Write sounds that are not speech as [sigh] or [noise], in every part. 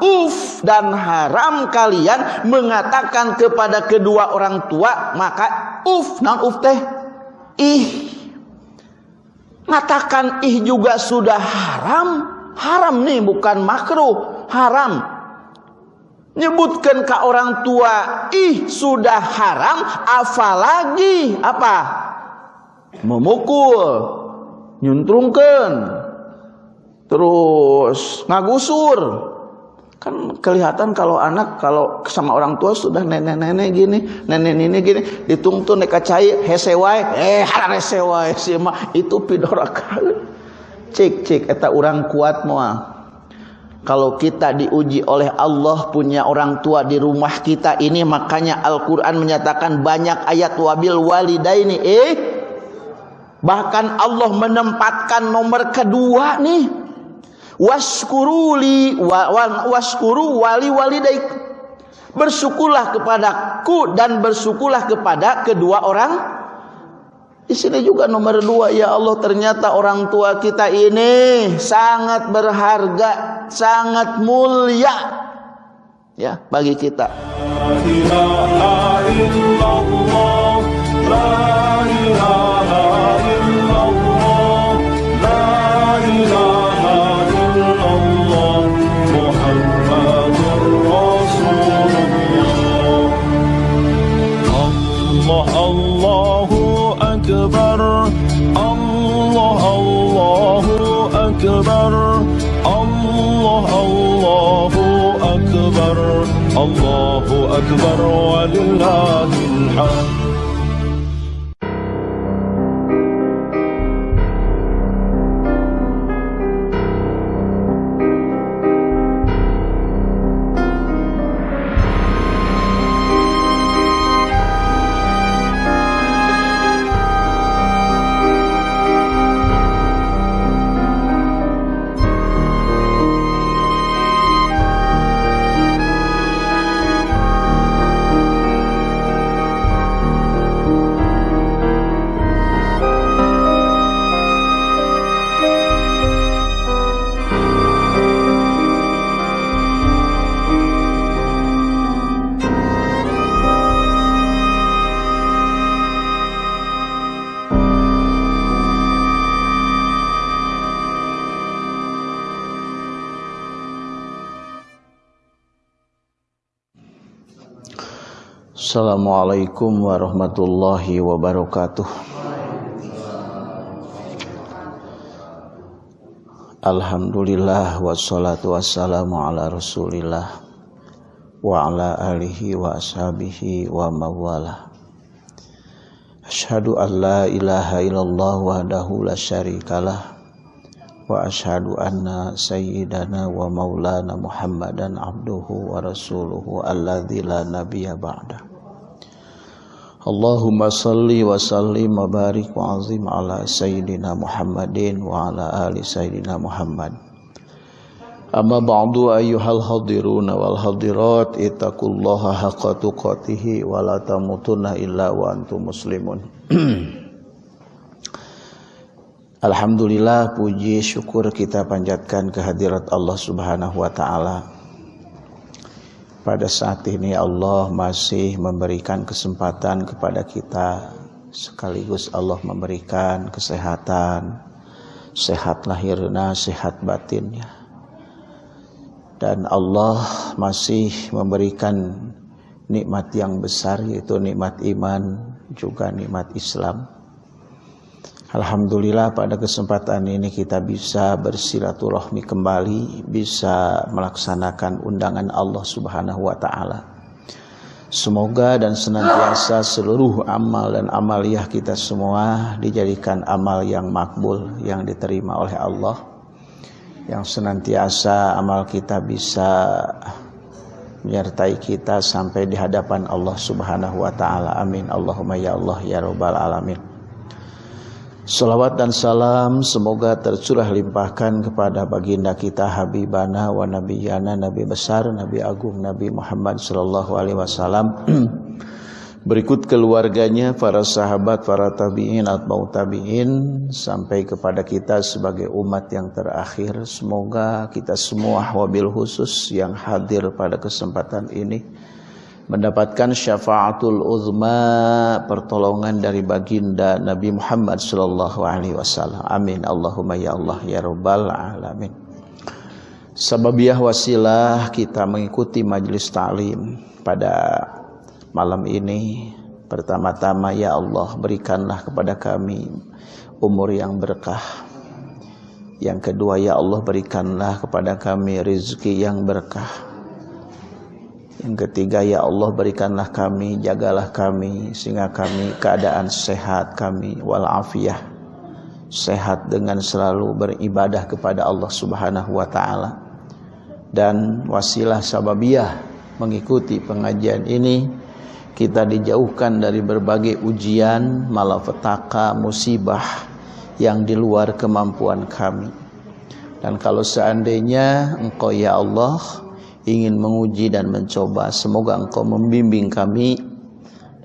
uf. Dan haram kalian mengatakan kepada kedua orang tua maka uf. Non uf teh? Ih. Mengatakan ih juga sudah haram. Haram nih bukan makruh. Haram. Nyebutkan ke orang tua ih sudah haram apalagi? Apa? Memukul. Nyuntrungkan terus ngagusur. Kan kelihatan kalau anak kalau sama orang tua sudah nenek-nenek gini nenek ini gini ditungtun neka cai hesewai eh hara hesewai sih mah itu pidora kali. Cek cek eta orang kuat moal kalau kita diuji oleh Allah punya orang tua di rumah kita ini makanya Al-Quran menyatakan banyak ayat wabil walidaini. Eh bahkan Allah menempatkan nomor kedua nih waskuruli wa, wa, waskuru wali walidaik. Bersyukurlah kepadaku dan bersyukurlah kepada kedua orang. Di sini juga nomor dua ya Allah ternyata orang tua kita ini sangat berharga sangat mulia ya bagi kita. La ilaha illallah la الله أكبر ولله الحمد. Assalamualaikum warahmatullahi wabarakatuh. Alhamdulillah wassalatu wassalamu ala rasulillah Wa ala alihi wa ashabihi wa mawala Ashadu an la ilaha illallah wahdahu la syarikalah Wa ashadu anna sayyidana wa maulana muhammadan abduhu wa rasuluhu alladhi la nabiya ba'dah Allahumma salli wa sallim wa barik wa azim ala sayyidina Muhammadin wa ala ali sayyidina Muhammad. Amma ba'du ayyuhal hadiruna wal hadirat ittaqullaha haqqa tuqatih wa la tamutunna illa wa antum muslimun. [clears throat] Alhamdulillah puji syukur kita panjatkan kehadirat Allah Subhanahu wa taala pada saat ini Allah masih memberikan kesempatan kepada kita sekaligus Allah memberikan kesehatan sehat lahirnya sehat batinnya. Dan Allah masih memberikan nikmat yang besar yaitu nikmat iman juga nikmat Islam Alhamdulillah pada kesempatan ini kita bisa bersilaturahmi kembali, bisa melaksanakan undangan Allah Subhanahu wa taala. Semoga dan senantiasa seluruh amal dan amaliyah kita semua dijadikan amal yang makbul, yang diterima oleh Allah. Yang senantiasa amal kita bisa menyertai kita sampai di hadapan Allah Subhanahu wa taala. Amin. Allahumma ya Allah ya rabbal alamin. Salawat dan salam semoga tercurah limpahkan kepada baginda kita Habibana wa Nabiyana Nabi besar Nabi agung Nabi Muhammad sallallahu alaihi wasallam [clears throat] berikut keluarganya, para sahabat, para tabi'in, atba'u tabi'in, sampai kepada kita sebagai umat yang terakhir. Semoga kita semua wabil khusus yang hadir pada kesempatan ini mendapatkan syafaatul uzma pertolongan dari baginda Nabi Muhammad sallallahu alaihi wasallam. Amin. Allahumma ya Allah ya rabbal alamin. Sababiah wasilah kita mengikuti majelis ta'lim pada malam ini pertama-tama ya Allah berikanlah kepada kami umur yang berkah yang kedua ya Allah berikanlah kepada kami rezeki yang berkah yang ketiga ya Allah berikanlah kami jagalah kami sehingga kami keadaan sehat kami walafiah sehat dengan selalu beribadah kepada Allah Subhanahu wa taala dan wasilah sababiah mengikuti pengajian ini kita dijauhkan dari berbagai ujian, malapetaka, musibah yang di luar kemampuan kami. Dan kalau seandainya Engkau ya Allah ingin menguji dan mencoba, semoga Engkau membimbing kami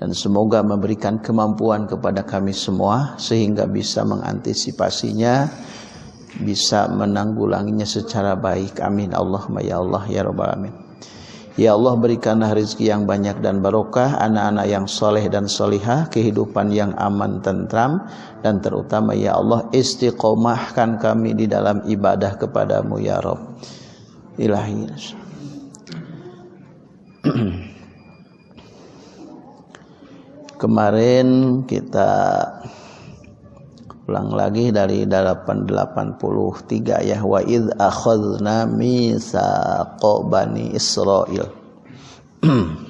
dan semoga memberikan kemampuan kepada kami semua sehingga bisa mengantisipasinya, bisa menanggulanginya secara baik. Amin. Allahumma ya Allah ya rabbal alamin. Ya Allah berikanlah rezeki yang banyak dan barokah, anak-anak yang soleh dan solihah, kehidupan yang aman tentram, dan terutama Ya Allah istiqomahkan kami di dalam ibadah kepadamu Ya Rabb. Ilahi. [clears throat] Kemarin kita ulang lagi dari 883 ya. Wa id akhadna mitsaqa bani Israil [clears throat]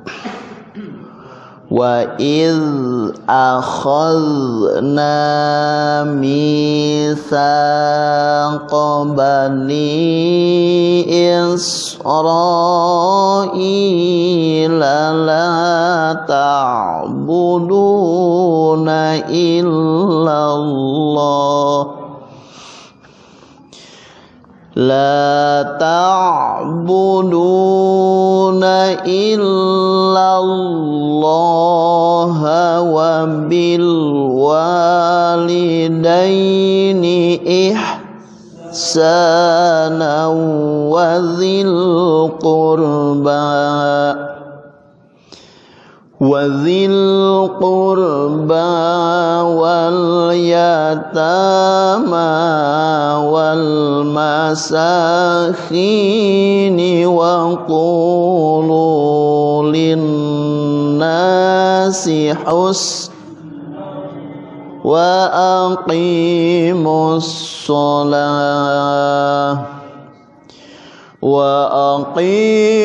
Wa iz akhadna mitsaqa bani Israila la ta'buduna illallah لا تعبدون إلا الله وبالوالدين إحسانا وذي القربى. وذي القربى واليتامى والمساكين وقولوا للناس حسنا وأقيموا الصلاة وأقيموا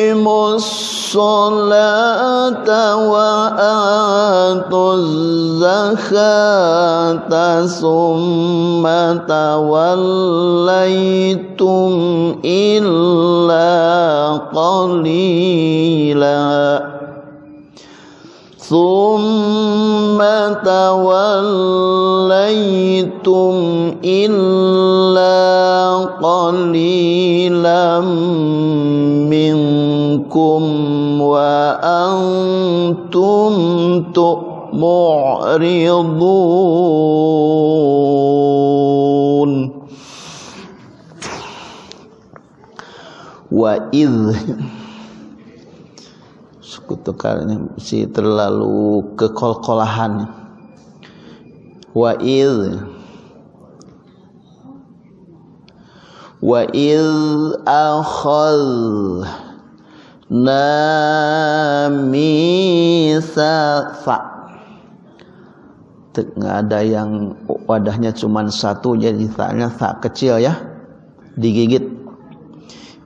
الصلاة وآتوا الزكاة ثم توليتم إلا قليلاً. ثم توليتم إلا قليلا منكم وأنتم معرضون وإذ kutukan si terlalu kekol-kolahan. Wa id wa id akhal namisa fa nggak ada yang wadahnya cuma satu jadi taknya tak kecil ya. Digigit.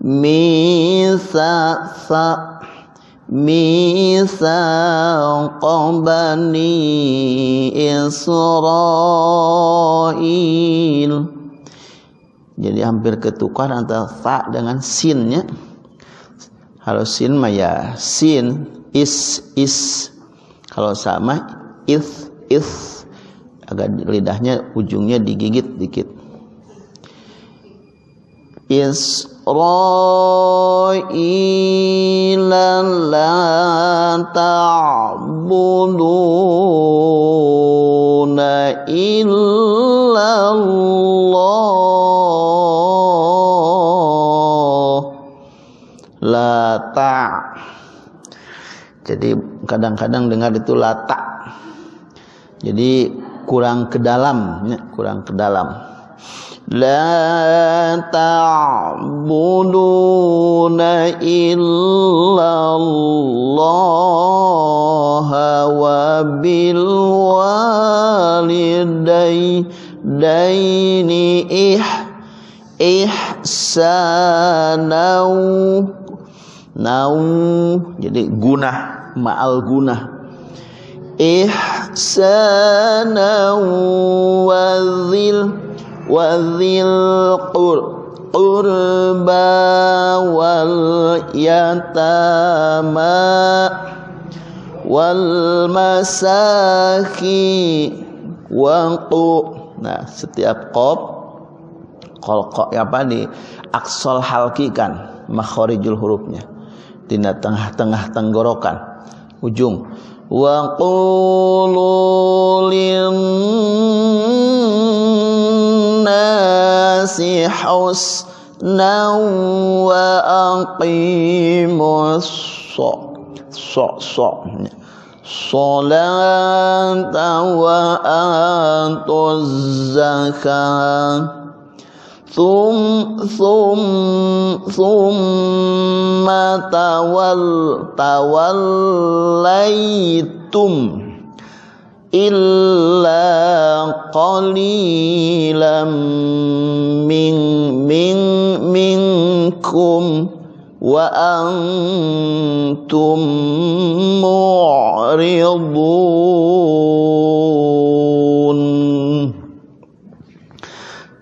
Misa sa ميثاق بني Israel jadi hampir ketukar antara fa dengan sinnya kalau sin mah ya sin is is kalau sama if if agak lidahnya ujungnya digigit dikit إسرائيل لا تعبدون إلا الله لا تع jadi kadang-kadang dengar itu lata jadi kurang ke dalam ya, kurang ke dalam لا تعبدون إلا الله وبالوالدين إح إحسانا nau jadi guna ma'al guna ihsana wa dhil وذي القربى واليتامى والمساكين waqu nah setiap qop qalqa apa di aksol halkikan makharijul hurufnya di tengah-tengah tenggorokan ujung wa qulu الناس حسنا وأقيموا الصلاة. وآتوا الزكاة ثم ثم ثم تول توليتم. Illa qalilam min min minkum wa antum mu'ridun.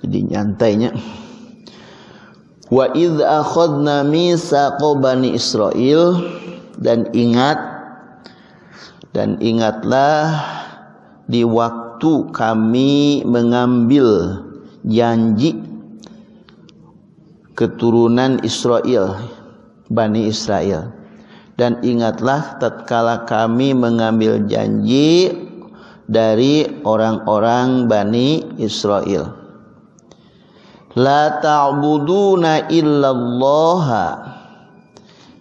Jadi nyantainya. Wa idh akhadna mitsaqa bani Israil dan ingat dan ingatlah di waktu kami mengambil janji keturunan Israel Bani Israel. Dan ingatlah tatkala kami mengambil janji dari orang-orang Bani Israel. La ta'buduna illallah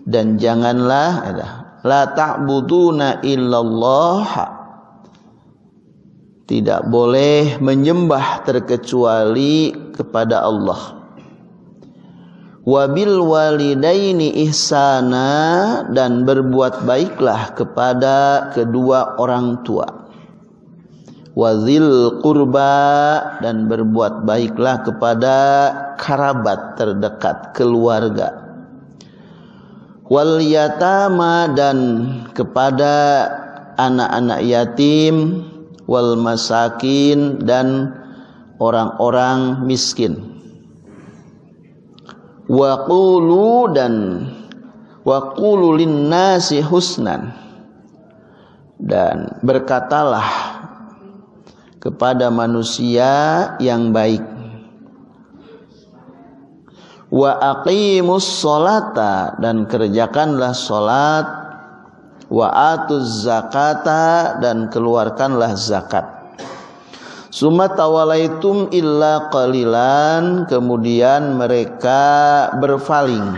dan janganlah la ta'buduna illallah tidak boleh menyembah terkecuali kepada Allah. Wabil walidaini ihsana dan berbuat baiklah kepada kedua orang tua. Wazil kurba dan berbuat baiklah kepada kerabat terdekat keluarga. Wal yatama dan kepada anak-anak yatim wal masakin dan orang-orang miskin. Wa qulu dan wa qulu linnasi husnan. Dan berkatalah kepada manusia yang baik. Wa aqimus solata dan kerjakanlah solat wa atuz zakata dan keluarkanlah zakat. Summa tawalaitum illa qalilan kemudian mereka berpaling.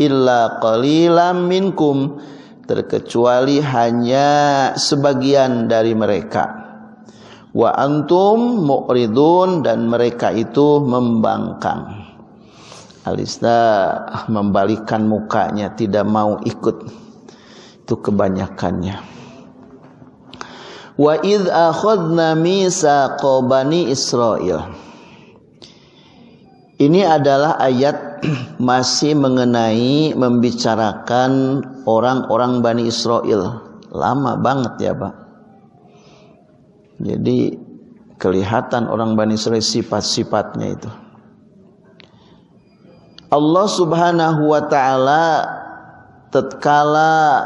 Illa qalilam minkum terkecuali hanya sebagian dari mereka. Wa antum mu'ridun dan mereka itu membangkang. Alista membalikan mukanya tidak mau ikut itu kebanyakannya wa id akhadna misaqa bani Israel ini adalah ayat [clears throat] masih mengenai membicarakan orang-orang Bani Israel. Lama banget ya Pak. Jadi kelihatan orang Bani Israel sifat-sifatnya itu. Allah Subhanahu wa taala tatkala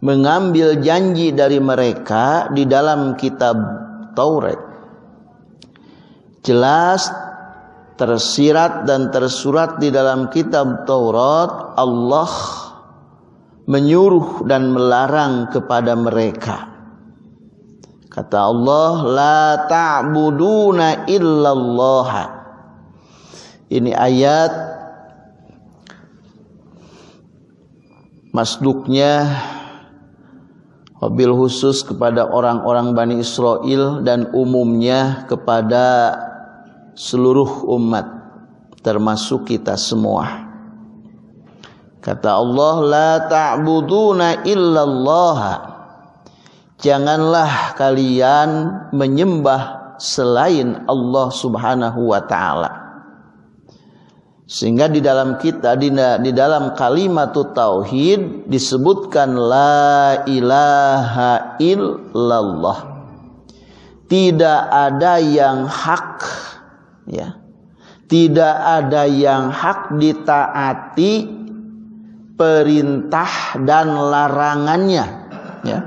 mengambil janji dari mereka di dalam kitab Taurat. Jelas tersirat dan tersurat di dalam kitab Taurat Allah menyuruh dan melarang kepada mereka. Kata Allah la ta'buduna illallah. Ini ayat masduknya wabil khusus kepada orang-orang Bani Israel dan umumnya kepada seluruh umat termasuk kita semua. Kata Allah la ta'buduna illallah. Janganlah kalian menyembah selain Allah Subhanahu wa taala. Sehingga di dalam kita di, di dalam kalimat tauhid disebutkan la ilaha illallah. Tidak ada yang hak ya tidak ada yang hak ditaati perintah dan larangannya ya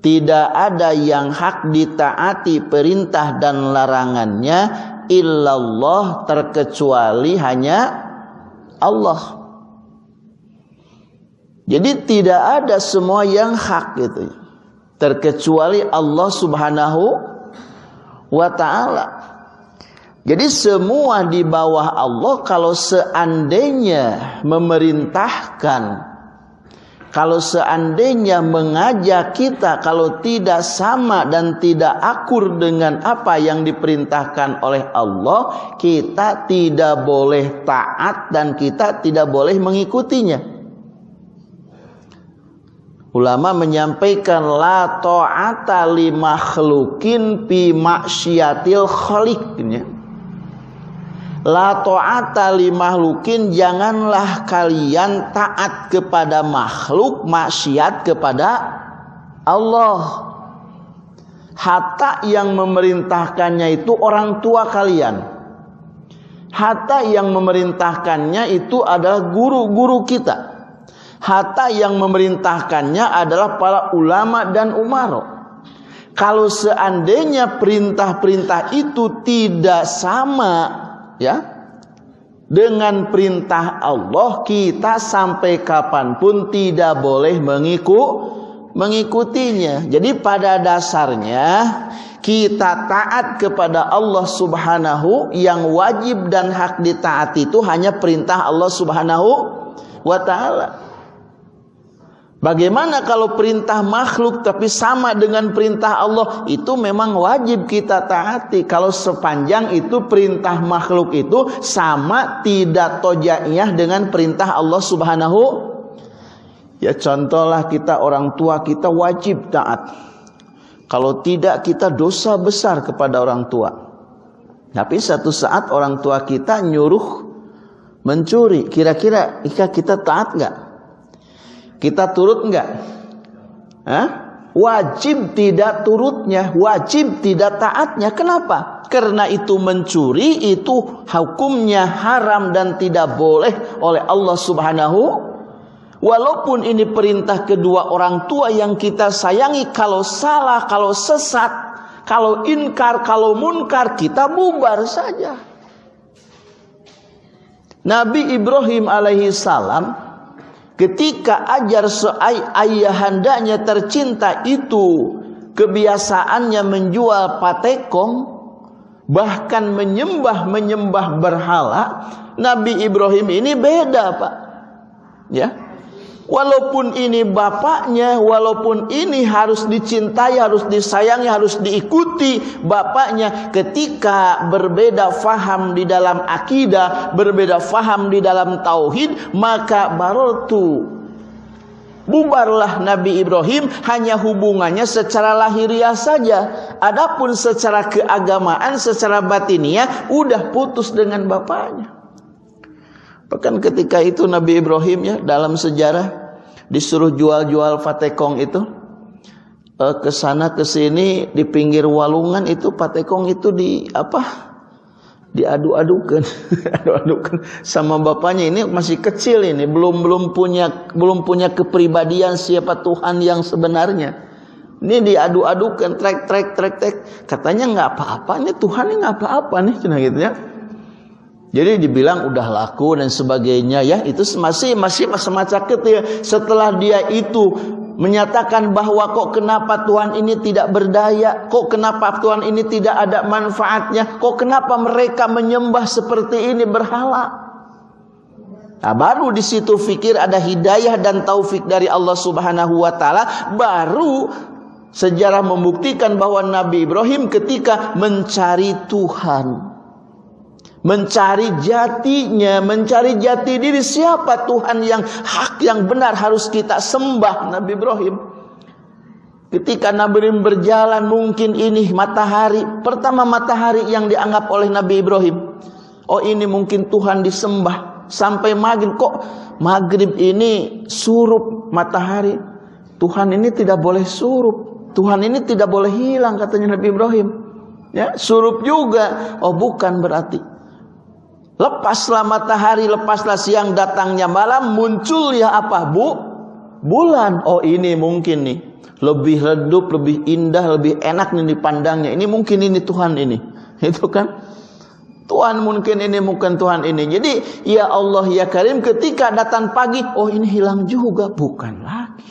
tidak ada yang hak ditaati perintah dan larangannya illallah terkecuali hanya Allah. Jadi tidak ada semua yang hak gitu. Terkecuali Allah Subhanahu wa taala. Jadi semua di bawah Allah kalau seandainya memerintahkan kalau seandainya mengajak kita kalau tidak sama dan tidak akur dengan apa yang diperintahkan oleh Allah, kita tidak boleh taat dan kita tidak boleh mengikutinya. Ulama menyampaikan la ta'ata li makhlukin fi maksiatil khaliqnya. La ta'ata li mahlukin janganlah kalian taat kepada makhluk maksiat kepada Allah. Hatta yang memerintahkannya itu orang tua kalian. Hatta yang memerintahkannya itu adalah guru-guru kita. Hatta yang memerintahkannya adalah para ulama dan umaro. Kalau seandainya perintah-perintah itu tidak sama ya dengan perintah Allah kita sampai kapan pun tidak boleh mengikut mengikutinya. Jadi pada dasarnya kita taat kepada Allah Subhanahu yang wajib dan hak ditaati itu hanya perintah Allah Subhanahu wa taala. Bagaimana kalau perintah makhluk tapi sama dengan perintah Allah? Itu memang wajib kita taati. Kalau sepanjang itu perintah makhluk itu sama tidak tojaiyah dengan perintah Allah Subhanahu ya contohlah kita orang tua kita wajib taat. Kalau tidak kita dosa besar kepada orang tua. Tapi satu saat orang tua kita nyuruh mencuri. Kira-kira kita taat nggak kita turut enggak? Hah? Wajib tidak turutnya, wajib tidak taatnya. Kenapa? Karena itu mencuri itu hukumnya haram dan tidak boleh oleh Allah Subhanahu Walaupun ini perintah kedua orang tua yang kita sayangi kalau salah, kalau sesat, kalau inkar, kalau munkar kita bubar saja. Nabi Ibrahim alaihi salam Ketika ajar ayahandanya tercinta itu kebiasaannya menjual patekong bahkan menyembah-menyembah berhala, Nabi Ibrahim ini beda, Pak. Ya. Walaupun ini bapaknya, walaupun ini harus dicintai, harus disayangi, harus diikuti bapaknya ketika berbeda faham di dalam akidah, berbeda faham di dalam tauhid, maka barotu Bubarlah Nabi Ibrahim hanya hubungannya secara lahiriah saja. Adapun secara keagamaan, secara batiniah udah putus dengan bapaknya. Bahkan ketika itu Nabi Ibrahim ya dalam sejarah disuruh jual-jual fatekong itu eh, ke sana ke sini di pinggir walungan itu patekong itu di apa? Diadu-adukan [laughs] adu-adukan sama bapaknya. Ini masih kecil ini belum belum punya belum punya kepribadian siapa Tuhan yang sebenarnya. Ini diadu-adukan trek trek trek trek. Katanya nggak apa-apa ini Tuhan nggak apa-apa nih cina gitu ya jadi dibilang udah laku dan sebagainya ya itu masih masih semacam ya setelah dia itu menyatakan bahwa kok kenapa Tuhan ini tidak berdaya, kok kenapa Tuhan ini tidak ada manfaatnya, kok kenapa mereka menyembah seperti ini berhala. Nah, baru di situ fikir ada hidayah dan taufik dari Allah Subhanahu wa taala, baru sejarah membuktikan bahwa Nabi Ibrahim ketika mencari Tuhan mencari jatinya, mencari jati diri siapa Tuhan yang hak yang benar harus kita sembah Nabi Ibrahim. Ketika Nabi Ibrahim berjalan mungkin ini matahari, pertama matahari yang dianggap oleh Nabi Ibrahim. Oh ini mungkin Tuhan disembah sampai maghrib kok maghrib ini surup matahari. Tuhan ini tidak boleh surup. Tuhan ini tidak boleh hilang katanya Nabi Ibrahim. Ya, surup juga. Oh bukan berarti Lepaslah matahari, lepaslah siang datangnya malam, muncul ya apa bu? Bulan. Oh ini mungkin nih. Lebih redup, lebih indah, lebih enak nih dipandangnya. Ini mungkin ini Tuhan ini. [laughs] Itu kan. Tuhan mungkin ini, bukan Tuhan ini. Jadi ya Allah ya Karim ketika datang pagi, oh ini hilang juga. Bukan lagi.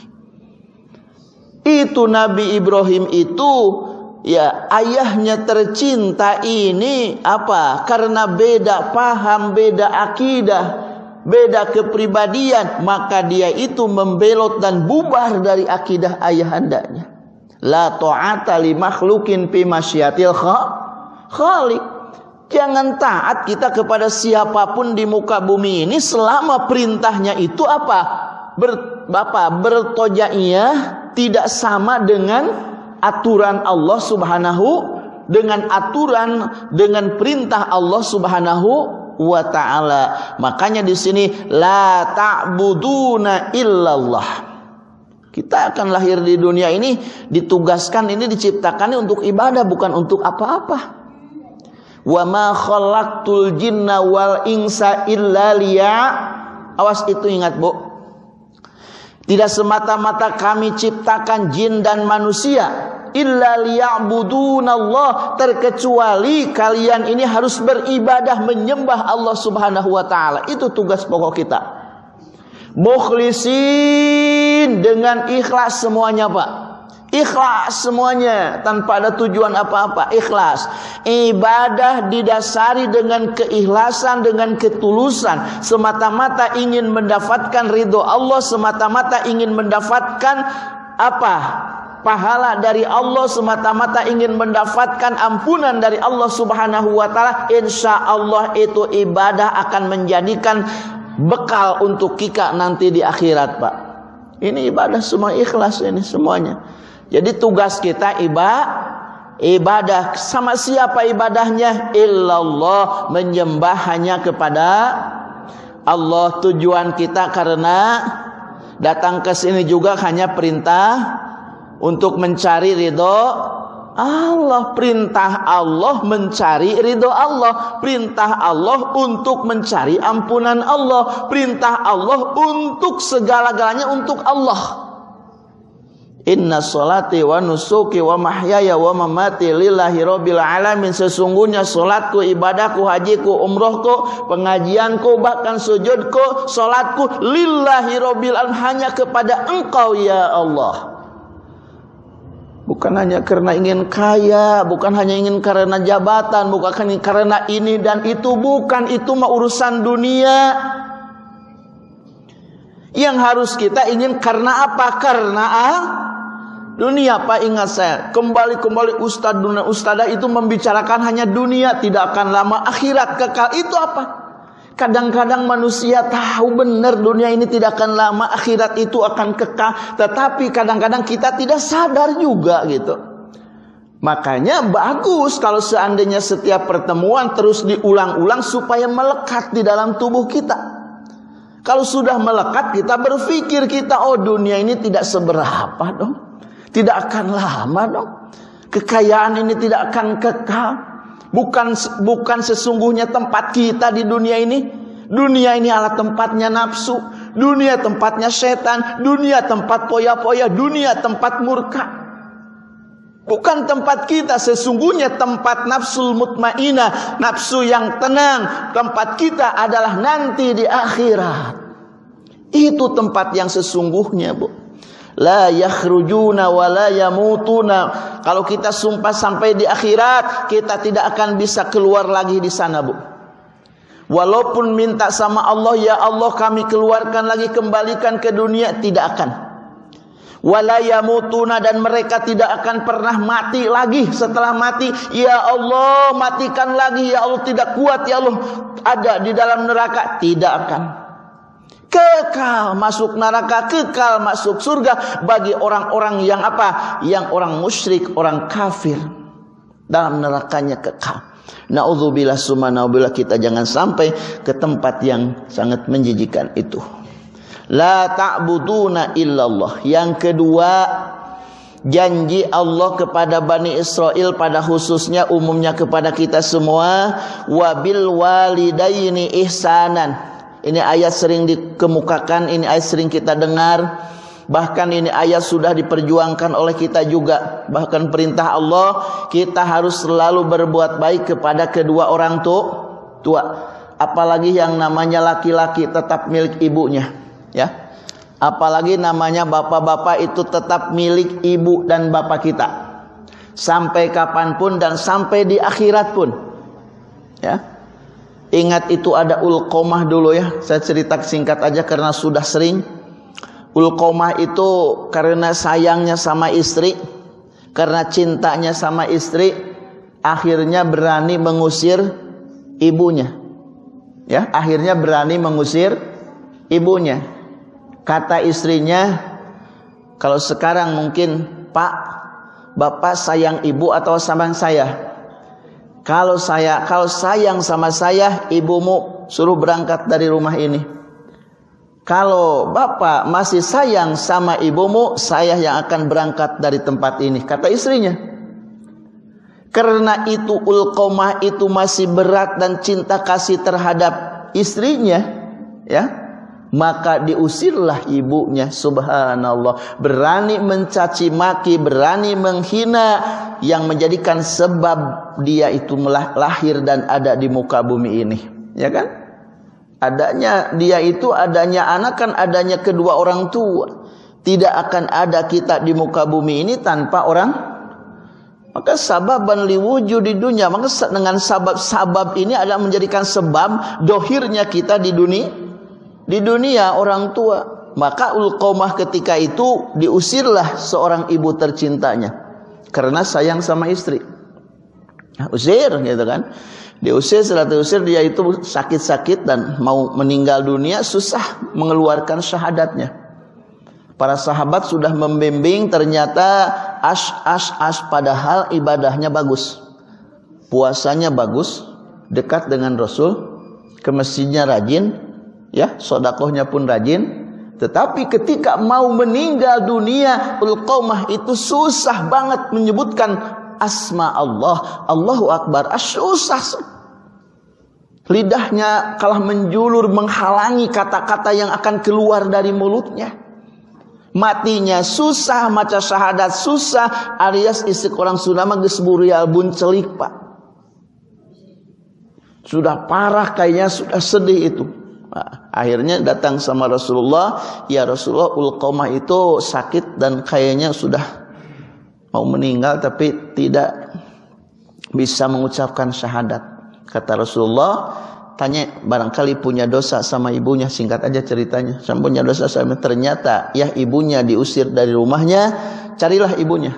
Itu Nabi Ibrahim itu ya ayahnya tercinta ini apa? Karena beda paham beda akidah beda kepribadian maka dia itu membelot dan bubar dari akidah ayahandanya la ta'ata li makhlukin fi masyiatil khaliq. Jangan taat kita kepada siapa pun di muka bumi ini selama perintahnya itu apa? Ber, apa? Bertojaiyah tidak sama dengan aturan Allah Subhanahu dengan aturan dengan perintah Allah Subhanahu wa taala. Makanya di sini la ta'buduna illallah. Kita akan lahir di dunia ini ditugaskan ini diciptakan untuk ibadah bukan untuk apa-apa. Wa ma khalaqtul jinna wal insa illa liya. Awas itu ingat, Bu. Tidak semata-mata kami ciptakan jin dan manusia illa liya'budunallah terkecuali kalian ini harus beribadah menyembah Allah Subhanahu wa taala. Itu tugas pokok kita. Mukhlisin dengan ikhlas semuanya, Pak. Ikhlas semuanya tanpa ada tujuan apa-apa, ikhlas. Ibadah didasari dengan keikhlasan, dengan ketulusan, semata-mata ingin mendapatkan ridho Allah, semata-mata ingin mendapatkan apa? pahala dari Allah semata-mata ingin mendapatkan ampunan dari Allah Subhanahu wa taala, insya Allah itu ibadah akan menjadikan bekal untuk kita nanti di akhirat, Pak. Ini ibadah semua ikhlas ini semuanya. Jadi tugas kita ibadah ibadah. Sama siapa ibadahnya? Illallah menyembah hanya kepada Allah. Tujuan kita karena datang ke sini juga hanya perintah untuk mencari ridho Allah. Perintah Allah mencari ridho Allah. Perintah Allah untuk mencari ampunan Allah. Perintah Allah untuk segala-galanya untuk Allah Inna salati wa nusuki wa mahyaya wa mamati lillahi rabbil alamin Sesungguhnya solatku, ibadahku, hajiku, umrohku, pengajianku, bahkan sujudku, solatku Lillahi rabbil alamin Hanya kepada engkau ya Allah Bukan hanya karena ingin kaya, bukan hanya ingin karena jabatan, bukan karena ini dan itu, bukan itu mah urusan dunia. Yang harus kita ingin karena apa? Karena ah, dunia Pak ingat saya kembali-kembali ustadz dunia ustadzah itu membicarakan hanya dunia tidak akan lama akhirat kekal itu apa Kadang-kadang manusia tahu benar dunia ini tidak akan lama, akhirat itu akan kekal, tetapi kadang-kadang kita tidak sadar juga gitu. Makanya bagus kalau seandainya setiap pertemuan terus diulang-ulang supaya melekat di dalam tubuh kita. Kalau sudah melekat kita berpikir kita oh dunia ini tidak seberapa dong. Tidak akan lama dong. Kekayaan ini tidak akan kekal. Bukan bukan sesungguhnya tempat kita di dunia ini. Dunia ini adalah tempatnya nafsu, dunia tempatnya setan, dunia tempat poya-poya, dunia tempat murka. Bukan tempat kita sesungguhnya tempat nafsu mutmainah, nafsu yang tenang. Tempat kita adalah nanti di akhirat. Itu tempat yang sesungguhnya, Bu. La yakhrujuna wa la yamutuna. Kalau kita sumpah sampai di akhirat, kita tidak akan bisa keluar lagi di sana, Bu. Walaupun minta sama Allah, ya Allah kami keluarkan lagi kembalikan ke dunia, tidak akan walayamutuna dan mereka tidak akan pernah mati lagi setelah mati ya Allah matikan lagi ya Allah tidak kuat ya Allah ada di dalam neraka tidak akan kekal masuk neraka kekal masuk surga bagi orang-orang yang apa yang orang musyrik orang kafir dalam nerakanya kekal Naudzubillah summa naudzubillah kita jangan sampai ke tempat yang sangat menjijikan itu. La ta'buduna illallah. Yang kedua, janji Allah kepada Bani Israel pada khususnya umumnya kepada kita semua wabil walidaini ihsanan. Ini ayat sering dikemukakan, ini ayat sering kita dengar. Bahkan ini ayat sudah diperjuangkan oleh kita juga. Bahkan perintah Allah kita harus selalu berbuat baik kepada kedua orang tua. Apalagi yang namanya laki-laki tetap milik ibunya ya. Apalagi namanya bapak-bapak itu tetap milik ibu dan bapak kita. Sampai kapan pun dan sampai di akhirat pun. Ya. Ingat itu ada ulqomah dulu ya. Saya cerita singkat aja karena sudah sering. Ulqomah itu karena sayangnya sama istri. Karena cintanya sama istri. Akhirnya berani mengusir ibunya. Ya, akhirnya berani mengusir ibunya. Kata istrinya, kalau sekarang mungkin Pak, Bapak sayang ibu atau sama saya? Kalau saya, kalau sayang sama saya, ibumu suruh berangkat dari rumah ini. Kalau bapak masih sayang sama ibumu, saya yang akan berangkat dari tempat ini. Kata istrinya. Karena itu ulqomah itu masih berat dan cinta kasih terhadap istrinya. Ya maka diusirlah ibunya subhanallah berani mencaci maki berani menghina yang menjadikan sebab dia itu lahir dan ada di muka bumi ini. Ya kan? Adanya dia itu adanya anak kan adanya kedua orang tua. Tidak akan ada kita di muka bumi ini tanpa orang. Maka sababan liwujud di dunia. Maka dengan sabab-sabab ini adalah menjadikan sebab dohirnya kita di dunia di dunia orang tua. Maka ulqomah ketika itu diusirlah seorang ibu tercintanya. Karena sayang sama istri. Nah, usir gitu kan. Diusir setelah diusir dia itu sakit-sakit dan mau meninggal dunia susah mengeluarkan syahadatnya. Para sahabat sudah membimbing ternyata as as as padahal ibadahnya bagus. Puasanya bagus, dekat dengan Rasul, ke masjidnya rajin, ya sodakohnya pun rajin tetapi ketika mau meninggal dunia ulqamah itu susah banget menyebutkan asma Allah. Allahu Akbar. Ah, susah. Lidahnya kalah menjulur menghalangi kata-kata yang akan keluar dari mulutnya. Matinya susah maca syahadat susah alias orang sunama gesburi albun celik pak sudah parah kayaknya sudah sedih itu Akhirnya datang sama Rasulullah, ya Rasulullah Ulqamah itu sakit dan kayaknya sudah mau meninggal tapi tidak bisa mengucapkan syahadat. Kata Rasulullah, tanya barangkali punya dosa sama ibunya, singkat aja ceritanya. Sama punya dosa sama ternyata ya ibunya diusir dari rumahnya, carilah ibunya.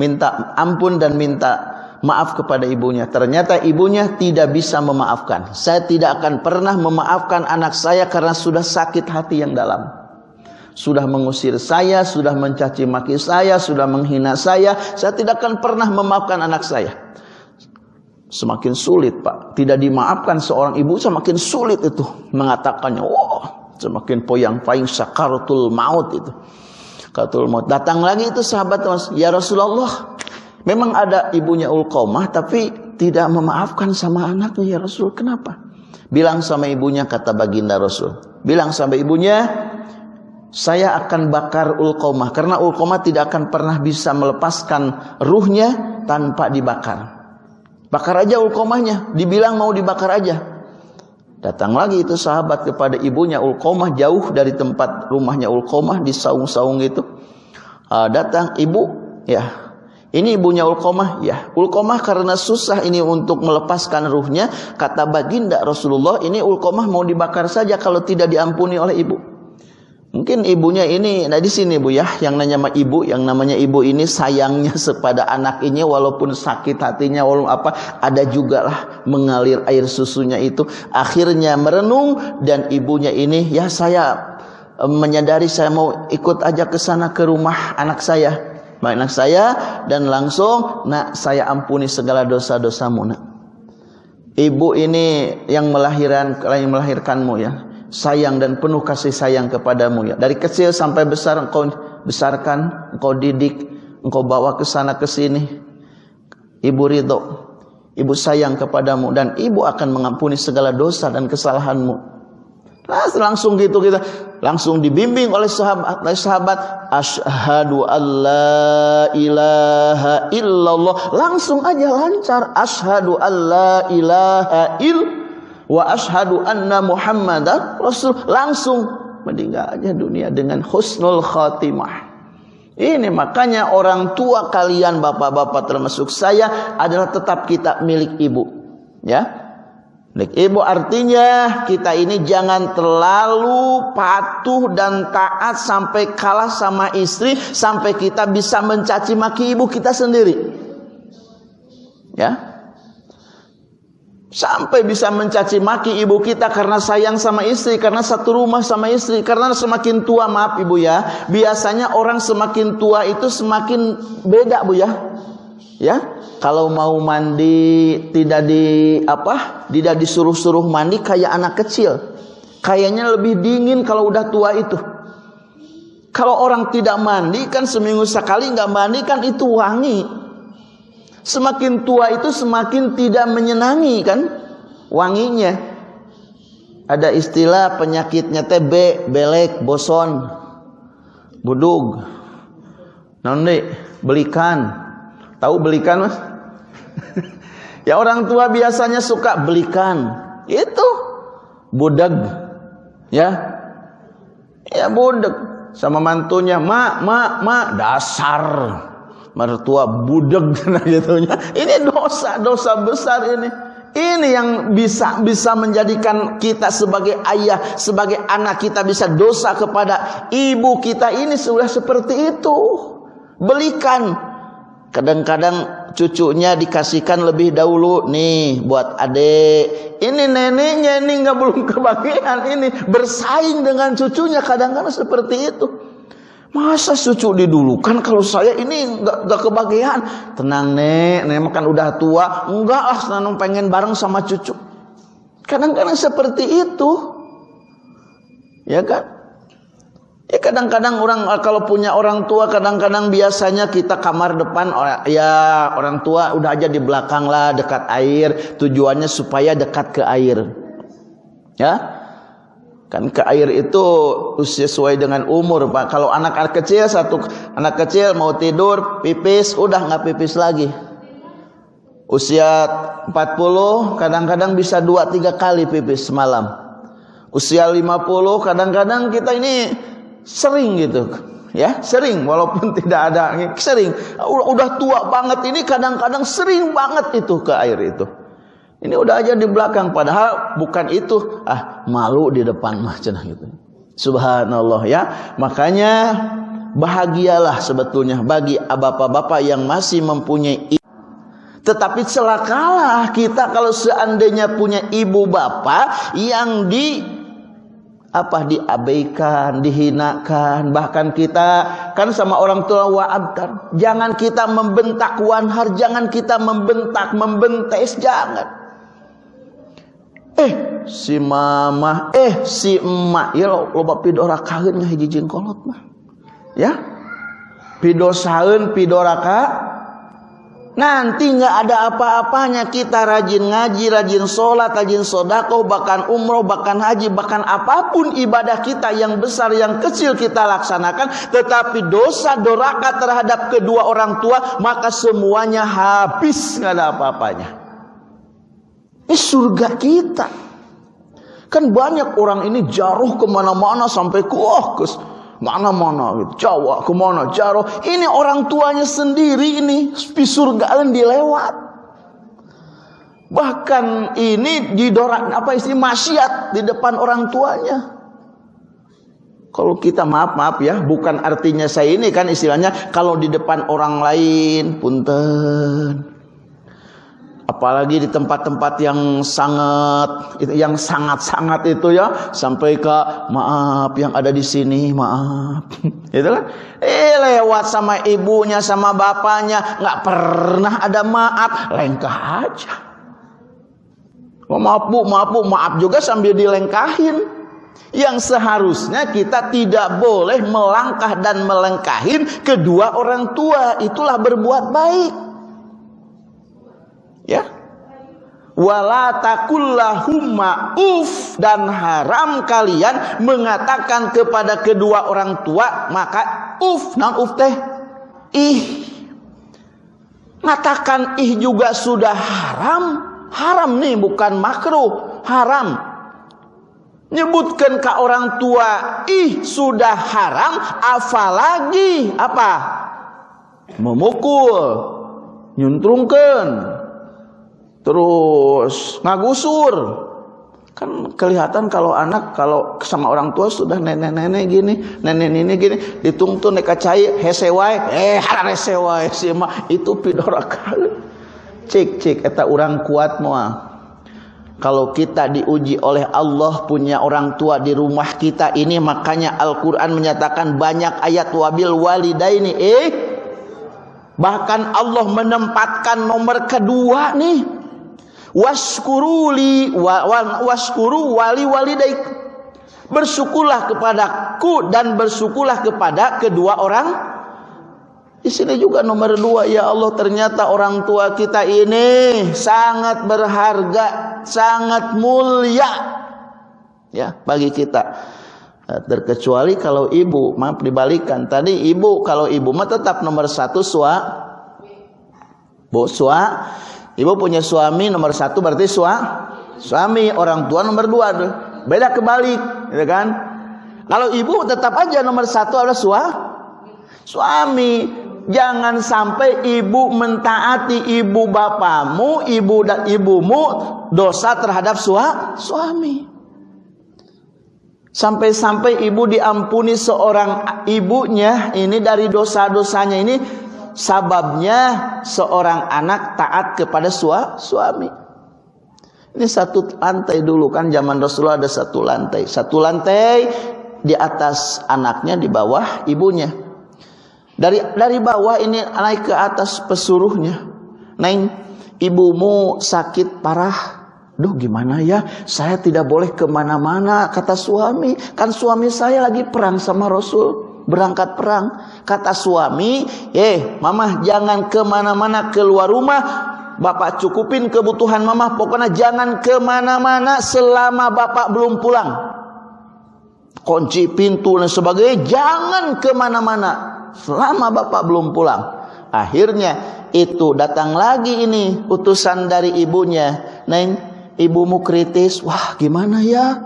Minta ampun dan minta maaf kepada ibunya. Ternyata ibunya tidak bisa memaafkan. Saya tidak akan pernah memaafkan anak saya karena sudah sakit hati yang dalam. Sudah mengusir saya, sudah mencaci maki saya, sudah menghina saya. Saya tidak akan pernah memaafkan anak saya. Semakin sulit pak. Tidak dimaafkan seorang ibu semakin sulit itu mengatakannya. Wow, Semakin poyang-poyang sakaratul maut itu. Sakaratul maut. Datang lagi itu sahabat Mas, "Ya Rasulullah, memang ada ibunya Ulqamah tapi tidak memaafkan sama anaknya ya Rasul. Kenapa?" Bilang sama ibunya kata baginda Rasul. Bilang sama ibunya, "Saya akan bakar Ulqamah karena Ulqamah tidak akan pernah bisa melepaskan ruhnya tanpa dibakar." Bakar aja Ulqamahnya, dibilang mau dibakar aja. Datang lagi itu sahabat kepada ibunya Ulqomah jauh dari tempat rumahnya Ulqomah di saung-saung itu. Uh, datang ibu, ya. Ini ibunya Ulqomah, ya. Ulqomah karena susah ini untuk melepaskan ruhnya, kata baginda Rasulullah, ini Ulqomah mau dibakar saja kalau tidak diampuni oleh ibu. Mungkin ibunya ini, nah di sini bu ya, yang nanya ibu, yang namanya ibu ini sayangnya [laughs] kepada anak ini walaupun sakit hatinya, walaupun apa, ada juga lah mengalir air susunya itu. Akhirnya merenung dan ibunya ini, ya saya menyadari saya mau ikut aja ke sana ke rumah anak saya, anak saya dan langsung, nak saya ampuni segala dosa-dosamu nak. Ibu ini yang melahirkan, yang melahirkanmu ya sayang dan penuh kasih sayang kepadamu ya. Dari kecil sampai besar engkau besarkan, engkau didik, engkau bawa ke sana ke sini. Ibu ridho, ibu sayang kepadamu dan ibu akan mengampuni segala dosa dan kesalahanmu. Nah, langsung gitu kita langsung dibimbing oleh sahabat oleh sahabat asyhadu alla ilaha illallah. Langsung aja lancar asyhadu alla ilaha illallah wa ashadu anna muhammadan rasul. Langsung meninggal aja dunia dengan husnul khatimah. Ini makanya orang tua kalian bapak-bapak termasuk saya adalah tetap kita milik ibu ya Milik ibu artinya kita ini jangan terlalu patuh dan taat sampai kalah sama istri sampai kita bisa mencaci maki ibu kita sendiri. Ya, Sampai bisa mencaci maki ibu kita karena sayang sama istri, karena satu rumah sama istri, karena semakin tua maaf ibu ya. Biasanya orang semakin tua itu semakin beda bu ya. Ya, kalau mau mandi tidak di apa? Tidak disuruh-suruh mandi kayak anak kecil. Kayaknya lebih dingin kalau udah tua itu. Kalau orang tidak mandi kan seminggu sekali nggak mandi kan itu wangi. Semakin tua itu semakin tidak menyenangi kan wanginya. Ada istilah penyakitnya TB, belek, boson, budug. Nanti belikan. Tahu belikan mas? ya orang tua biasanya suka belikan. Itu budak. Ya. Ya budak sama mantunya, "Mak, mak, mak, dasar." mertua budeg [laughs] gitunya. Ini dosa, dosa besar ini. Ini yang bisa bisa menjadikan kita sebagai ayah, sebagai anak kita bisa dosa kepada ibu kita ini sudah seperti itu. Belikan. Kadang-kadang cucunya dikasihkan lebih dahulu nih buat adik. Ini neneknya ini nggak belum kebagian ini bersaing dengan cucunya kadang-kadang seperti itu. Masa cucu didulukan kalau saya ini nggak nggak kebagian. Tenang nek, nek kan udah tua. Enggak lah, senang pengen bareng sama cucu. Kadang-kadang seperti itu. Ya kan? Ya kadang-kadang orang kalau punya orang tua kadang-kadang biasanya kita kamar depan ya orang tua udah aja di belakang lah dekat air tujuannya supaya dekat ke air. Ya, Kan ke air itu sesuai dengan umur Pak. Kalau anak-anak kecil satu anak kecil mau tidur pipis udah nggak pipis lagi. Usia 40 kadang-kadang bisa 2 3 kali pipis semalam. Usia 50 kadang-kadang kita ini sering gitu. Ya, sering walaupun [laughs] tidak ada sering. Udah tua banget ini kadang-kadang sering banget itu ke air itu. Ini udah aja di belakang padahal bukan itu. Ah, malu di depan mah gitu. Subhanallah ya. Makanya bahagialah sebetulnya bagi bapak-bapak yang masih mempunyai tetapi celakalah kita kalau seandainya punya ibu bapak yang di apa diabaikan, dihinakan, bahkan kita kan sama orang tua wa'abtar. Jangan kita membentak wanhar, jangan kita membentak, membentes, jangan. Eh, si mama eh si emak ya lo loba pidora kahun hiji jengkolot mah ya pidosaeun pidoraka Nanti nggak ada apa-apanya kita rajin ngaji, rajin sholat, rajin sodakoh, bahkan umroh, bahkan haji, bahkan apa pun ibadah kita yang besar, yang kecil kita laksanakan. Tetapi dosa doraka terhadap kedua orang tua, maka semuanya habis nggak ada apa-apanya. Ini surga kita. Kan banyak orang ini jaruh ke mana-mana sampai ke oh, Mana-mana gitu. Jawa ke mana Jaro. Ini orang tuanya sendiri ini. Di surga dilewat. Bahkan ini didorak apa istilah maksiat di depan orang tuanya. Kalau kita maaf maaf ya, bukan artinya saya ini kan istilahnya kalau di depan orang lain punten apalagi di tempat-tempat yang sangat yang sangat-sangat itu ya sampai ke maaf yang ada di sini maaf. [laughs] Itu kan? Eh lewat sama ibunya sama bapaknya nggak pernah ada maaf. Lengkah aja. Oh, maaf bu maaf bu maaf juga sambil dilengkahin. Yang seharusnya kita tidak boleh melangkah dan melengkahin kedua orang tua. Itulah berbuat baik Ya. Wala takullahumma uf. Dan haram kalian mengatakan kepada kedua orang tua maka uf. Nang uf teh. Ih. Mengatakan ih juga sudah haram. Haram nih bukan makruh. Haram. Nyebutkan ke orang tua ih sudah haram apalagi apa? Memukul. Nyuntrungkan terus ngagusur. Kan kelihatan kalau anak kalau sama orang tua sudah nenek-nenek gini nenek ini gini ditungtun neka cai hesewai eh hara hesewai si mah. Itu pidorakan cek cek eta orang kuat moa. Kalau kita diuji oleh Allah punya orang tua di rumah kita ini makanya Al-Quran menyatakan banyak ayat wabil walidaini. Eh bahkan Allah menempatkan nomor kedua nih waskuruli wa, wa, waskuru wali walidaik. Bersyukurlah kepadaku dan bersyukurlah kepada kedua orang. Di sini juga nomor dua ya Allah ternyata orang tua kita ini sangat berharga sangat mulia. Ya bagi kita. Eh, terkecuali kalau ibu maaf dibalikan. Tadi ibu kalau ibu mah tetap nomor satu sua bu sua Ibu punya suami nomor satu berarti sua, suami orang tua nomor dua. Beda kebalik, gitu kan? Kalau ibu tetap aja nomor satu adalah sua, suami. Jangan sampai ibu mentaati ibu bapamu, ibu dan ibumu dosa terhadap sua, suami. Sampai-sampai ibu diampuni seorang ibunya ini dari dosa-dosanya ini sababnya seorang anak taat kepada sua, suami. Ini satu lantai dulu kan zaman Rasulullah ada satu lantai. Satu lantai di atas anaknya di bawah ibunya. Dari dari bawah ini naik ke atas pesuruhnya. Neng, ibumu sakit parah. Duh gimana ya, saya tidak boleh ke mana-mana kata suami. Kan suami saya lagi perang sama Rasul berangkat perang. Kata suami, eh mama jangan ke mana-mana keluar rumah. Bapak cukupin kebutuhan mama. Pokoknya jangan ke mana-mana selama bapak belum pulang. Kunci pintu dan sebagainya. Jangan ke mana-mana selama bapak belum pulang. Akhirnya itu datang lagi ini utusan dari ibunya. Neng, ibumu kritis. Wah gimana ya?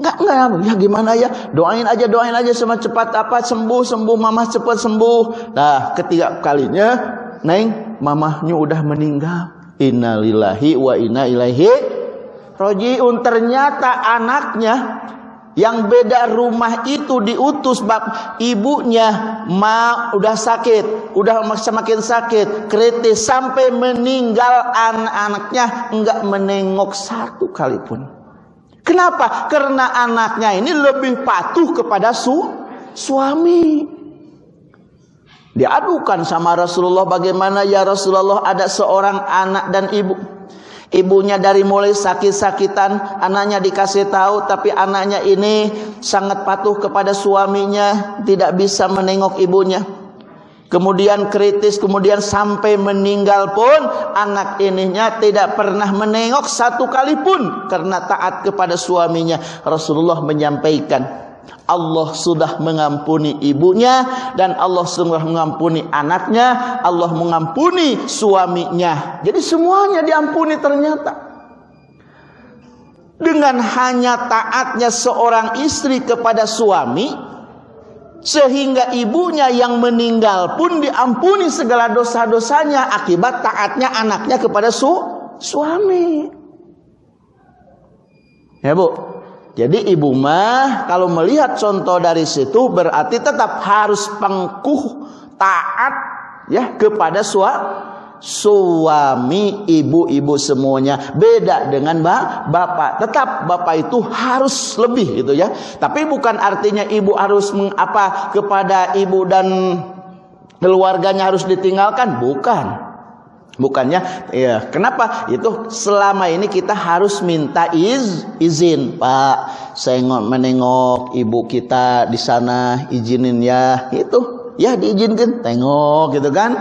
Enggak, enggak, ya gimana ya? Doain aja, doain aja sama cepat apa sembuh, sembuh, mama cepat sembuh. Nah, ketiga kalinya, neng, mamahnya udah meninggal. Innalillahi wa inna ilaihi rojiun. Ternyata anaknya yang beda rumah itu diutus bab ibunya ma udah sakit, udah semakin sakit, kritis sampai meninggal anak-anaknya enggak menengok satu kali pun. Kenapa? Karena anaknya ini lebih patuh kepada su suami. Diadukan sama Rasulullah bagaimana ya Rasulullah ada seorang anak dan ibu Ibunya dari mulai sakit-sakitan, anaknya dikasih tahu, tapi anaknya ini sangat patuh kepada suaminya, tidak bisa menengok ibunya. Kemudian kritis, kemudian sampai meninggal pun anak ininya tidak pernah menengok satu kali pun karena taat kepada suaminya. Rasulullah menyampaikan, Allah sudah mengampuni ibunya dan Allah sudah mengampuni anaknya, Allah mengampuni suaminya. Jadi semuanya diampuni ternyata. Dengan hanya taatnya seorang istri kepada suami sehingga ibunya yang meninggal pun diampuni segala dosa-dosanya akibat taatnya anaknya kepada su suami. Ya, Bu. Jadi ibu mah kalau melihat contoh dari situ berarti tetap harus pengkuh taat ya kepada suami suami ibu-ibu semuanya beda dengan bapak tetap bapak itu harus lebih gitu ya tapi bukan artinya ibu harus mengapa kepada ibu dan keluarganya harus ditinggalkan bukan Bukannya ya, kenapa? Itu selama ini kita harus minta iz, izin, Pak. Saya menengok ibu kita di sana, izinin ya. Itu ya diizinkan, tengok gitu kan.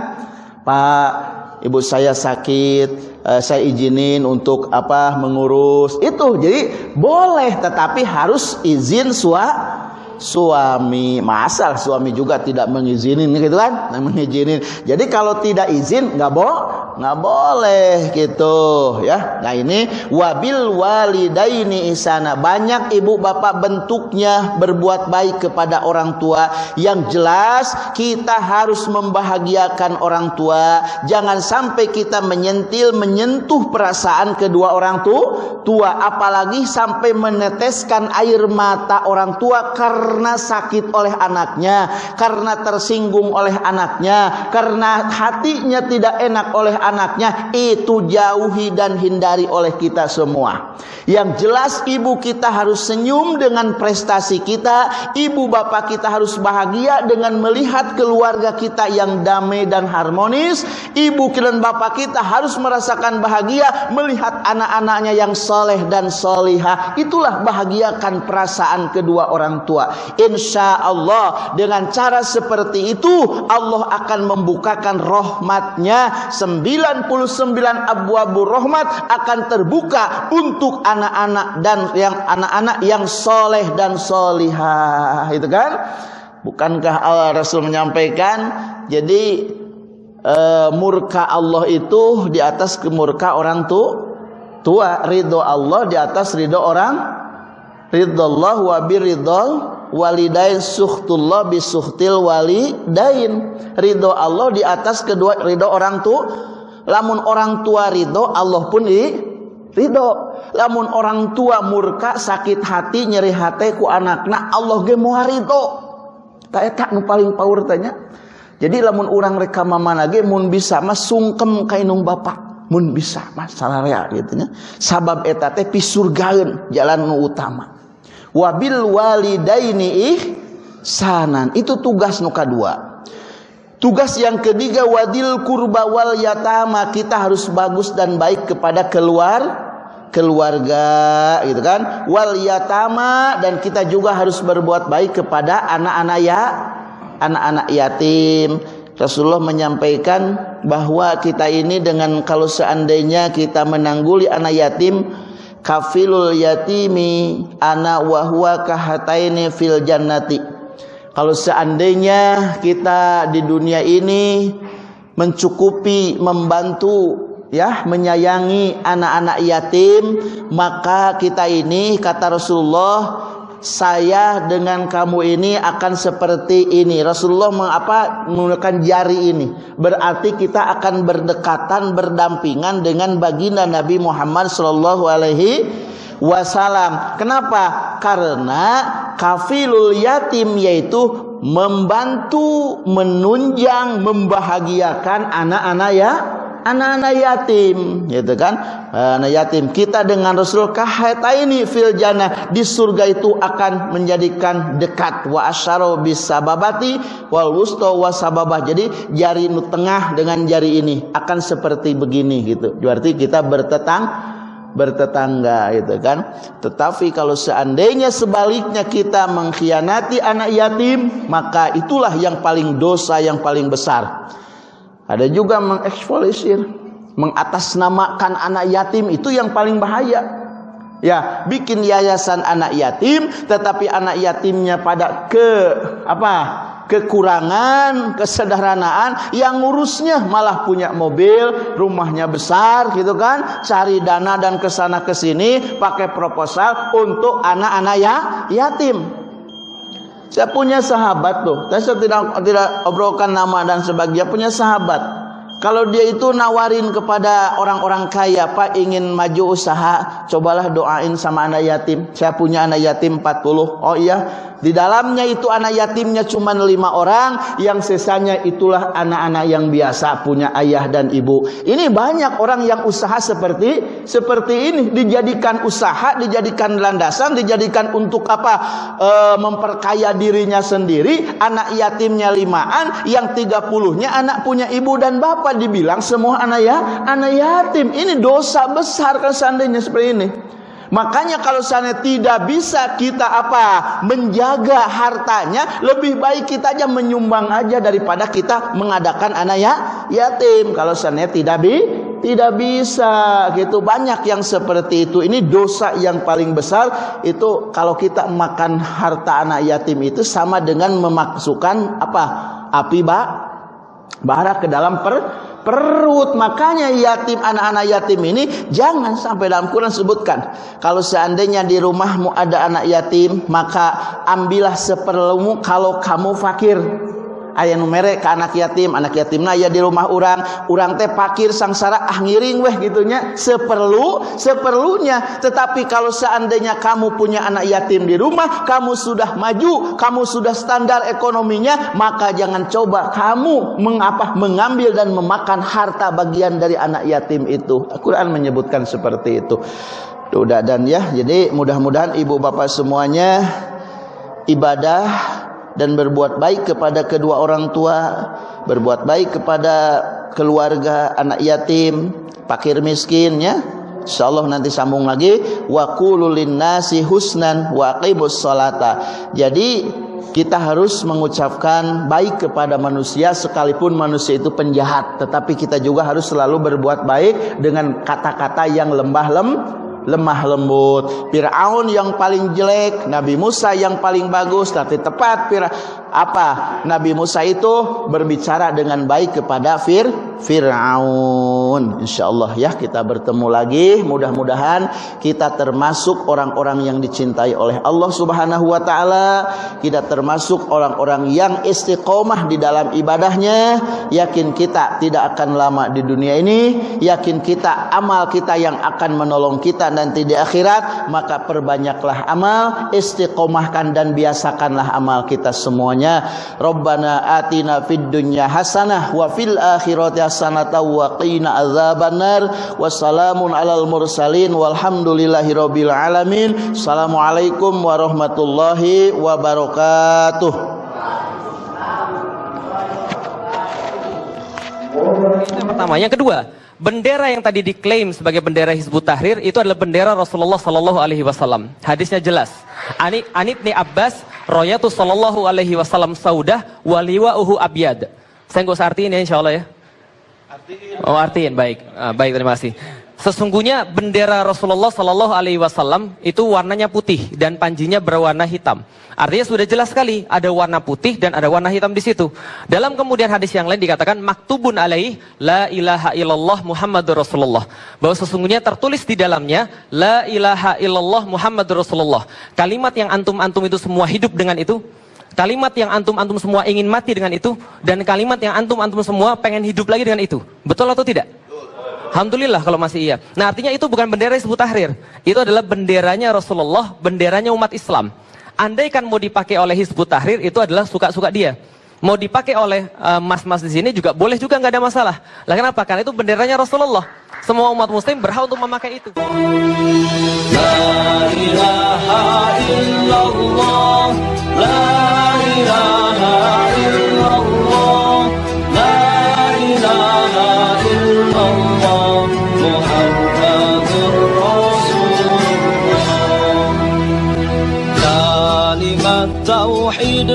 Pak, ibu saya sakit, uh, saya izinin untuk apa mengurus. Itu jadi boleh tetapi harus izin suami suami masal suami juga tidak mengizinin gitu kan? Mengizinin. Jadi kalau tidak izin nggak bo nggak boleh gitu ya. Nah ini wabil walidaini isana. Banyak ibu bapak bentuknya berbuat baik kepada orang tua. Yang jelas kita harus membahagiakan orang tua. Jangan sampai kita menyentil menyentuh perasaan kedua orang tua tua. Apalagi sampai meneteskan air mata orang tua. Karena karena sakit oleh anaknya, karena tersinggung oleh anaknya, karena hatinya tidak enak oleh anaknya, itu jauhi dan hindari oleh kita semua. Yang jelas ibu kita harus senyum dengan prestasi kita, ibu bapak kita harus bahagia dengan melihat keluarga kita yang damai dan harmonis, ibu dan bapak kita harus merasakan bahagia melihat anak-anaknya yang soleh dan solihah. Itulah bahagiakan perasaan kedua orang tua. Insya Allah dengan cara seperti itu Allah akan membukakan rahmatnya. 99 abu-abu rahmat akan terbuka untuk anak-anak dan yang anak-anak yang soleh dan solihah. Itu kan? Bukankah Allah Rasul menyampaikan? Jadi e, murka Allah itu di atas kemurka orang tu tua. Ridho Allah di atas ridho orang ridho Allah wa biridho walidain suhtullah bisuhtil walidain. Ridho Allah di atas kedua ridho orang tua lamun orang tua ridho Allah pun di ridho. Lamun orang tua murka sakit hati nyeri hati ku anakna Allah ge moal ridho. Tak eta nu paling power tanya jadi lamun orang reka mama lagi mun bisa mas sungkem kainung bapak. Mun bisa mas salarea gitu nya. Sabab eta teh pisurgaeun jalan nu utama wabil walidaini ihsanan. Itu tugas nuka dua. Tugas yang ketiga wadil kurba wal yatama. Kita harus bagus dan baik kepada keluar keluarga gitu kan? Wal yatama dan kita juga harus berbuat baik kepada anak-anak ya anak-anak yatim. Rasulullah menyampaikan bahwa kita ini dengan kalau seandainya kita menangguli anak yatim kafilul yatimi ana wa huwa kahataini fil jannati. Kalau seandainya kita di dunia ini mencukupi membantu ya menyayangi anak-anak yatim maka kita ini kata Rasulullah saya dengan kamu ini akan seperti ini. Rasulullah mengapa menggunakan jari ini? Berarti kita akan berdekatan, berdampingan dengan baginda Nabi Muhammad Shallallahu Alaihi Wasallam. Kenapa? Karena kafilul yatim yaitu membantu, menunjang, membahagiakan anak-anak ya anak-anak yatim gitu kan? Anak yatim. Kita dengan Rasul kahataini fil jannah. Di surga itu akan menjadikan dekat. Wa asyara bisababati wal wusta wasababah jadi jari tengah dengan jari ini akan seperti begini gitu. Berarti kita bertetang bertetangga gitu kan? Tetapi kalau seandainya sebaliknya kita mengkhianati anak yatim maka itulah yang paling dosa yang paling besar ada juga mengekspolisir, mengatasnamakan anak yatim itu yang paling bahaya. Ya, bikin yayasan anak yatim tetapi anak yatimnya pada ke apa? kekurangan, kesederhanaan yang ngurusnya malah punya mobil, rumahnya besar gitu kan, cari dana dan ke sana ke sini pakai proposal untuk anak-anak ya yatim. Saya punya sahabat tuh. Saya tidak tidak obrolkan nama dan sebagainya. Punya sahabat. Kalau dia itu nawarin kepada orang-orang kaya, Pak ingin maju usaha, cobalah doain sama anak yatim. Saya punya anak yatim 40. Oh iya, di dalamnya itu anak yatimnya cuma lima orang, yang sisanya itulah anak-anak yang biasa punya ayah dan ibu. Ini banyak orang yang usaha seperti seperti ini, dijadikan usaha, dijadikan landasan, dijadikan untuk apa? E, memperkaya dirinya sendiri. Anak yatimnya limaan, yang tiga puluhnya anak punya ibu dan bapak dibilang semua anak ya anak yatim. Ini dosa besar kan seandainya seperti ini. Makanya kalau sana tidak bisa kita apa menjaga hartanya, lebih baik kita aja menyumbang aja daripada kita mengadakan anak ya yatim. Kalau sana tidak bi tidak bisa gitu banyak yang seperti itu ini dosa yang paling besar itu kalau kita makan harta anak yatim itu sama dengan memasukkan apa api bak bara ke dalam per perut. Makanya yatim anak-anak yatim ini jangan sampai dalam Quran sebutkan. Kalau seandainya di rumahmu ada anak yatim, maka ambillah seperlumu kalau kamu fakir ayah numere ke anak yatim anak yatim ya di rumah orang orang teh pakir sangsara ah ngiring weh gitunya. Seperlu seperlunya. Tetapi kalau seandainya kamu punya anak yatim di rumah kamu sudah maju kamu sudah standar ekonominya maka jangan coba kamu mengapa mengambil dan memakan harta bagian dari anak yatim itu. Al-Quran menyebutkan seperti itu. Udah dan ya. Jadi mudah-mudahan ibu bapak semuanya ibadah dan berbuat baik kepada kedua orang tua, berbuat baik kepada keluarga anak yatim, fakir miskin ya. Insyaallah nanti sambung lagi wa husnan wa aqimus salata. Jadi kita harus mengucapkan baik kepada manusia sekalipun manusia itu penjahat, tetapi kita juga harus selalu berbuat baik dengan kata-kata yang lembah lem lemah lembut. Firaun yang paling jelek Nabi Musa yang paling bagus tapi tepat Firaun apa? Nabi Musa itu berbicara dengan baik kepada Fir Firaun. Insyaallah ya kita bertemu lagi. Mudah-mudahan kita termasuk orang-orang yang dicintai oleh Allah Subhanahu wa taala. Kita termasuk orang-orang yang istiqomah di dalam ibadahnya. Yakin kita tidak akan lama di dunia ini, yakin kita amal kita yang akan menolong kita nanti di akhirat, maka perbanyaklah amal, istiqomahkan dan biasakanlah amal kita semuanya. Rabbana atina fid dunya hasanah wa fil akhirati hasanah wa qina adzabannar. Wassalamun alal mursalin walhamdulillahi rabbil alamin. Assalamualaikum warahmatullahi wabarakatuh. yang pertama. Yang kedua, Bendera yang tadi diklaim sebagai bendera Hizbut Tahrir itu adalah bendera Rasulullah Sallallahu Alaihi Wasallam. Hadisnya jelas. Ani Anibni Abbas, Royatu Sallallahu Alaihi Wasallam Saudah, Waliwa Uhu Abyad. Saya nggak usah artiin ya, insya Allah ya. Artiin. Oh artiin, baik, ah, baik terima kasih. Sesungguhnya bendera Rasulullah Sallallahu Alaihi Wasallam itu warnanya putih dan panjinya berwarna hitam. Artinya sudah jelas sekali ada warna putih dan ada warna hitam di situ. Dalam kemudian hadis yang lain dikatakan maktubun alaih la ilaha illallah Muhammadur Rasulullah. Bahwa sesungguhnya tertulis di dalamnya la ilaha illallah Muhammadur Rasulullah. Kalimat yang antum-antum itu semua hidup dengan itu. Kalimat yang antum-antum semua ingin mati dengan itu. Dan kalimat yang antum-antum semua pengen hidup lagi dengan itu. Betul atau tidak? Alhamdulillah kalau masih iya. Nah artinya itu bukan bendera Hizbut Tahrir. Itu adalah benderanya Rasulullah, benderanya umat Islam. Andai kan mau dipakai oleh Hizbut Tahrir itu adalah suka-suka dia. mau dipakai oleh eh, mas-mas uh, di sini juga boleh juga nggak ada masalah. Lah kenapa? Karena itu benderanya Rasulullah. Semua umat muslim berhak untuk memakai itu. La ilaha illallah, la ilaha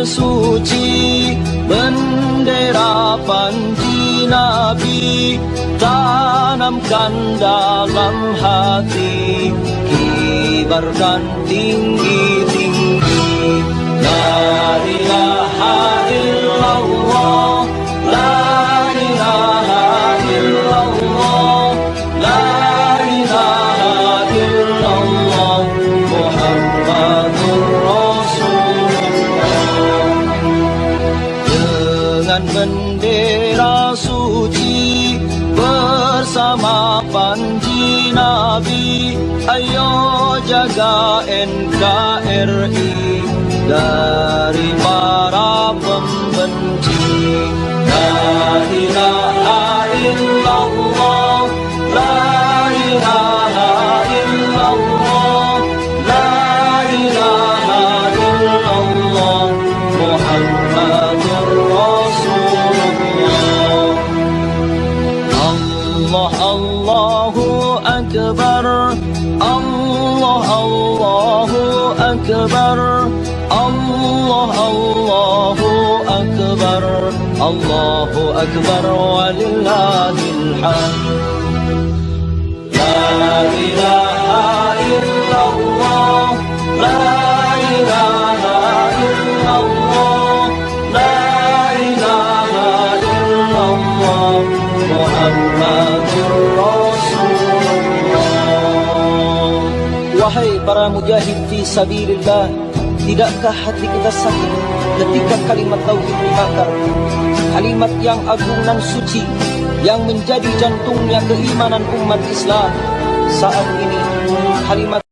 suci, bendera panji Nabi tanamkan dalam hati kibarkan tinggi-tinggi la ilaha illallah Allahu Akbar walillahil hamd La ilaha illallah La ilaha illallah La ilaha illallah Muhammadur Rasulullah Wahai para mujahid fi sabilillah Tidakkah hati kita sakit ketika kalimat tauhid dibakar? Kalimat yang agung dan suci Yang menjadi jantungnya keimanan umat Islam. Saat ini kalimat